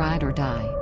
ride or die.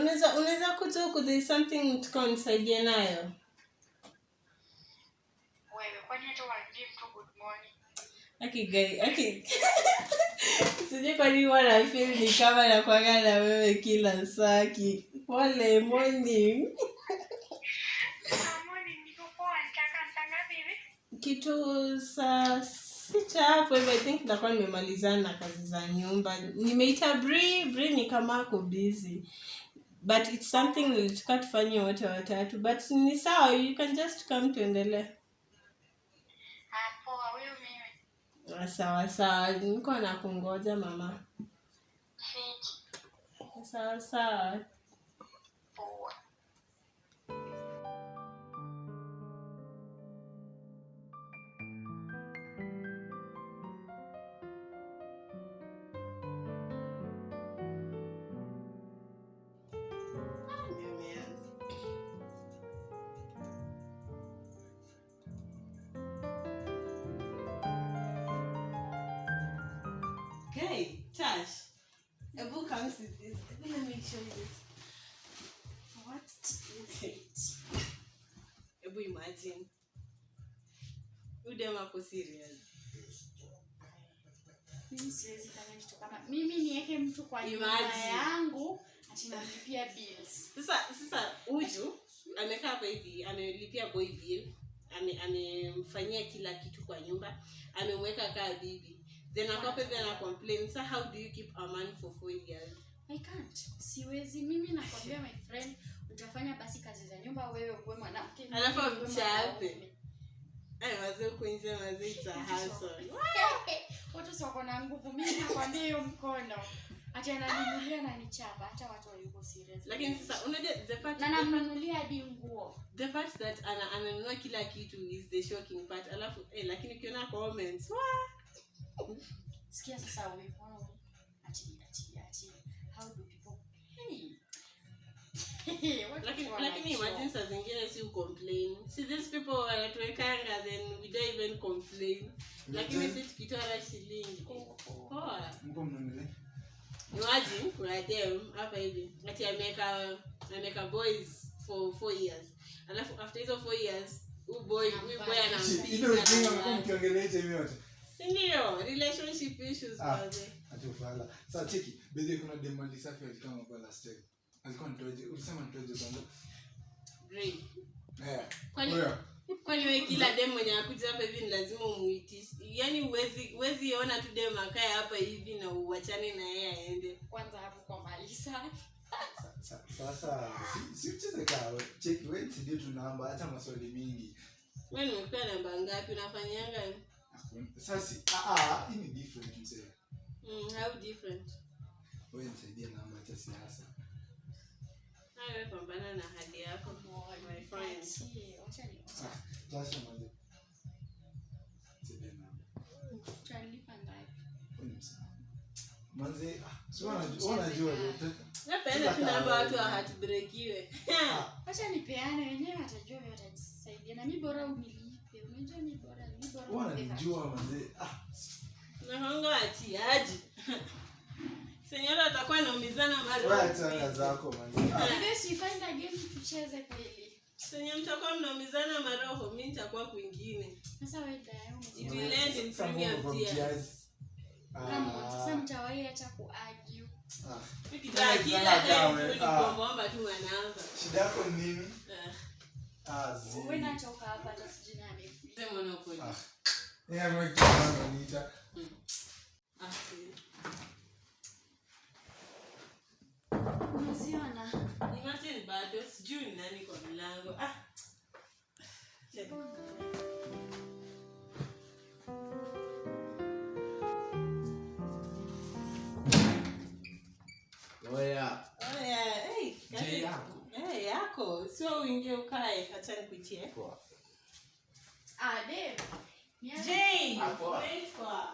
Unaweza unaweza kutoa huku there is something tukawa unisaidie nayo. Wewe kwani hata waambie mtu good morning? Aki gari, aki. Sijui kwa nini wana feel ni kama nakuwaga na wewe kila saa ki. Pole morning. Morning niko poa, nitaka saa ngapi hivi? Kitu saa sita hapo hivyo I think nitakuwa nimemalizana na kazi za nyumba. Nimeita Bri, Bri ni kama ako busy. But it's something nilitaka tufanye wote watatu. But ni sawa, you can just come tuendelee. Ah. Ah, Sawa sawa, niko na kungoja mama. Sawa sawa. Okay, Tash. A book comes with this. Let me show you this. What is it? Ebu imagine. Udem ako serious. mimi siwezi fanya kitu kama mimi niweke mtu kwa nyumba yangu atinalipia bills Sasa sasa Uju amekaa hapa hivi, amelipia boy bill, ame amemfanyia kila kitu kwa nyumba, amemweka kaa bibi. Then a couple then a complain, so how do you keep a man for four years? i can't. Siwezi. Mimi nakwambia my friend utafanya basi kazi za nyumba wewe uwe mwanamke Alafu mchape watu si wako na nguvu. Mimi nakwambia hiyo mkono. Hata ananinulia na nichapa hata watu wayuko serious. Lakini sasa unajua the part na namnunulia hadi nguo. The part that ana ananunua kila kitu is the shocking part. Alafu eh, lakini ukiona comments, wah, sikia sasa wewe ati ati ati how do people hey lakini lakini imagine saa zingine si ucomplain. See these people wanatuwekanga then we don't even complain. Lakini si tukitoa shilingi. Poa. imagine kuna dem hapa hivi ati ameweka ameweka boys for four years alafu after hizo four years huyu boy huyu boy anampiga sindio? Relationship issues Ah. waze ati cheki bedhi kuna dem alisafi alikama kwa last time alikuwa nitoje ulisema nitoje kwanza? Great. eh Kwani- huyo kwani we kila dem mwenye akuja hapa hivi ni lazima umuitishe yaani huwezi huwezi ona tu dem akae hapa hivi na uwachane na yeye aende. Kwanza hapo kwa malisa. Sasa si- si cheki wewe nsidie tunamba hata maswali mingi. We nimekupea namba ngapi? Unafanyanga sasa si- ah hii ni different mzee. Mm, how different? Wewe nisaidie namba acha siasa. Hawe pambana na hali yako my friend. Achie, ni- ah jasho manze nisaidie tutalipa ngapi? wewe ni manze si wanajua wanajua napenda tu namba watu wahatubrekiwe nipeane wenyewe watajua watajisaidia. Na mi bora unilipe unajua bora bora wananijua manze ah senyora atakuwa naumizana wewe zako manze ah. Maybe si find a game tucheze kweli senye mtakuwa mnaumizana maroho mi nitakuwa kwingine. Sasa wewe dada, It will end in premium tears. Kama sasa Ah, mtawahi acha kuargue. ah. Kila time kawe, tu ni ah. kuombaomba tu manamba shida yako nini Ah. Wewe nachoka hapa hata sijui nani. sema na ukweli. Ah. Yeye ananiita. Ah. Imagine bado sijui ni nani kwa mlango ah. Oya, Oh. Hey, karibu. Yako? Sio uingie ukae acha nikuitie Ah, Dave. Jay, Ah,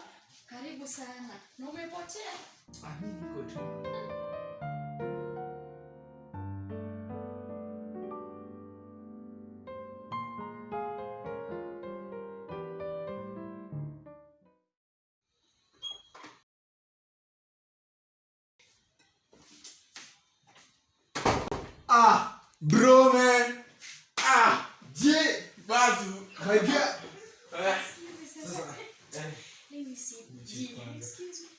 Karibu sana. Na umepotea? Ah, niko bro man. Ah, je, bazu. My God. Excuse me, sasa. Let me see. Excuse me.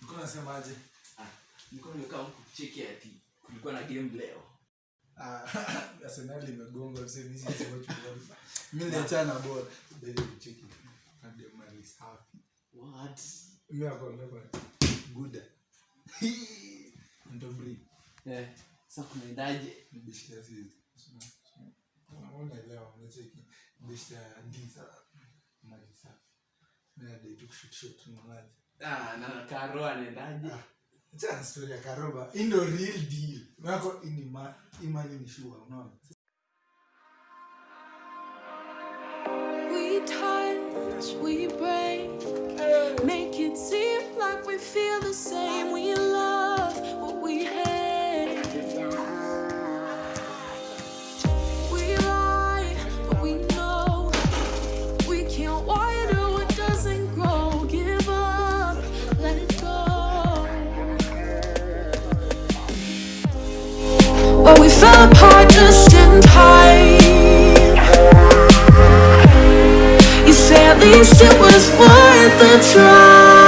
Ulikuwa unasemaje? ah, nilikuwa nimekaa huku cheki ati kulikuwa na game leo. Ah, Arsenal imegonga msee mimi siwezi watch ball. Mimi niliachana na ball. and the Hadi is happy What? Mimi hapo kwa Good. Ndo breathe. Eh, sasa kunaendaje? Ah, na Karo anaendaje? Ah, Karoba. Hii ndo real deal. Wako ini imani ni sure, unaona? We touch, we break, make it seem like we feel the same. We least it was worth a try.